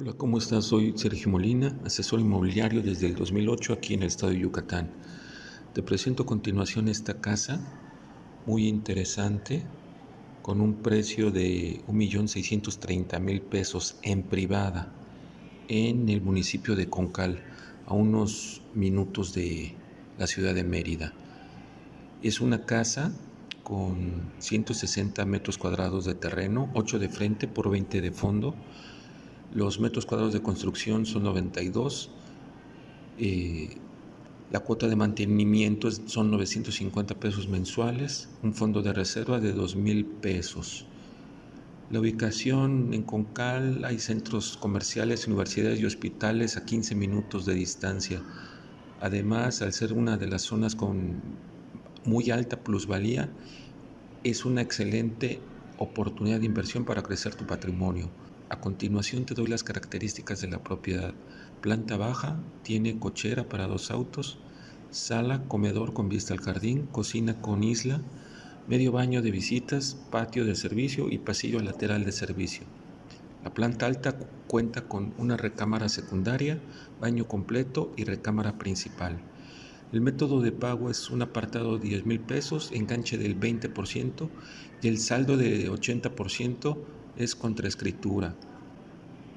Hola, ¿cómo estás? Soy Sergio Molina, asesor inmobiliario desde el 2008 aquí en el estado de Yucatán. Te presento a continuación esta casa muy interesante con un precio de 1.630.000 pesos en privada en el municipio de Concal, a unos minutos de la ciudad de Mérida. Es una casa con 160 metros cuadrados de terreno, 8 de frente por 20 de fondo, los metros cuadrados de construcción son 92. Eh, la cuota de mantenimiento son 950 pesos mensuales. Un fondo de reserva de 2 mil pesos. La ubicación en Concal hay centros comerciales, universidades y hospitales a 15 minutos de distancia. Además, al ser una de las zonas con muy alta plusvalía, es una excelente oportunidad de inversión para crecer tu patrimonio. A continuación te doy las características de la propiedad. Planta baja, tiene cochera para dos autos, sala, comedor con vista al jardín, cocina con isla, medio baño de visitas, patio de servicio y pasillo lateral de servicio. La planta alta cuenta con una recámara secundaria, baño completo y recámara principal. El método de pago es un apartado de 10 mil pesos, enganche del 20% y el saldo de 80% es contraescritura.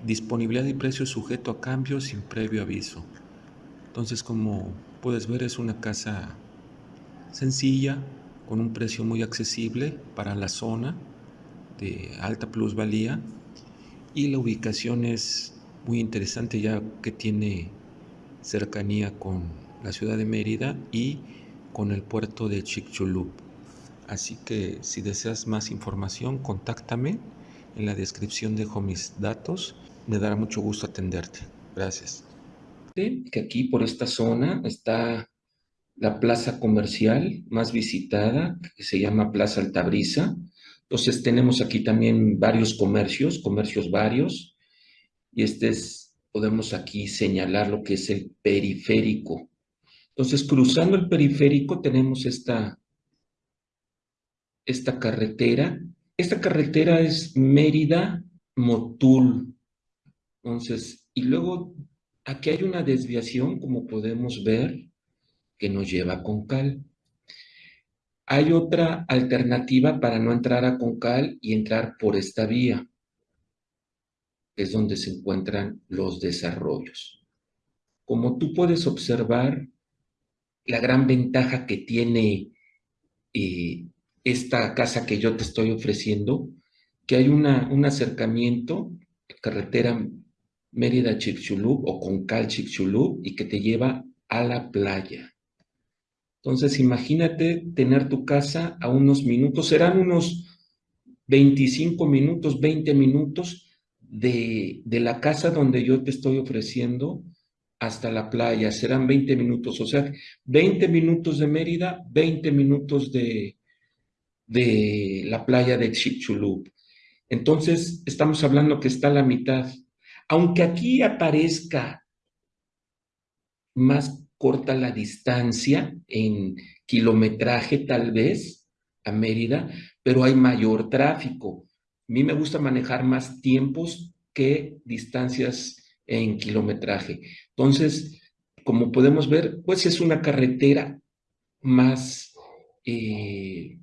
Disponibilidad y precio sujeto a cambio sin previo aviso. Entonces, como puedes ver, es una casa sencilla, con un precio muy accesible para la zona de alta plusvalía y la ubicación es muy interesante ya que tiene cercanía con la ciudad de Mérida y con el puerto de Chicxulub. Así que si deseas más información, contáctame en la descripción dejo mis datos. Me dará mucho gusto atenderte. Gracias. Que aquí por esta zona está la plaza comercial más visitada, que se llama Plaza Altabrisa. Entonces tenemos aquí también varios comercios, comercios varios. Y este es, podemos aquí señalar lo que es el periférico. Entonces, cruzando el periférico tenemos esta, esta carretera esta carretera es Mérida-Motul. Entonces, y luego aquí hay una desviación, como podemos ver, que nos lleva a Concal. Hay otra alternativa para no entrar a Concal y entrar por esta vía. Es donde se encuentran los desarrollos. Como tú puedes observar, la gran ventaja que tiene eh, esta casa que yo te estoy ofreciendo, que hay una, un acercamiento, carretera Mérida-Chicxulub o Concal-Chicxulub y que te lleva a la playa. Entonces, imagínate tener tu casa a unos minutos, serán unos 25 minutos, 20 minutos de, de la casa donde yo te estoy ofreciendo hasta la playa, serán 20 minutos, o sea, 20 minutos de Mérida, 20 minutos de, de la playa de Chicxulub. Entonces, estamos hablando que está a la mitad. Aunque aquí aparezca más corta la distancia en kilometraje tal vez a Mérida, pero hay mayor tráfico. A mí me gusta manejar más tiempos que distancias en kilometraje. Entonces, como podemos ver, pues es una carretera más eh,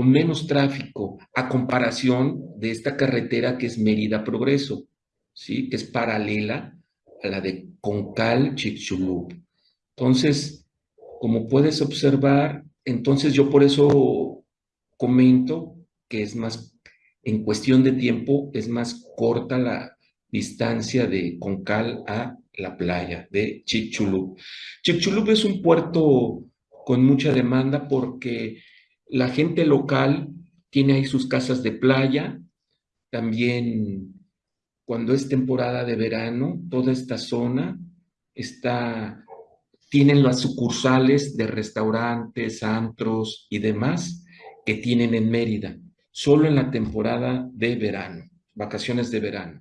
con menos tráfico a comparación de esta carretera que es Mérida Progreso, ¿sí? que es paralela a la de Concal Chicxulub. Entonces, como puedes observar, entonces yo por eso comento que es más, en cuestión de tiempo, es más corta la distancia de Concal a la playa de Chicxulub. Chicxulub es un puerto con mucha demanda porque la gente local tiene ahí sus casas de playa, también cuando es temporada de verano, toda esta zona está, tienen las sucursales de restaurantes, antros y demás que tienen en Mérida, solo en la temporada de verano, vacaciones de verano.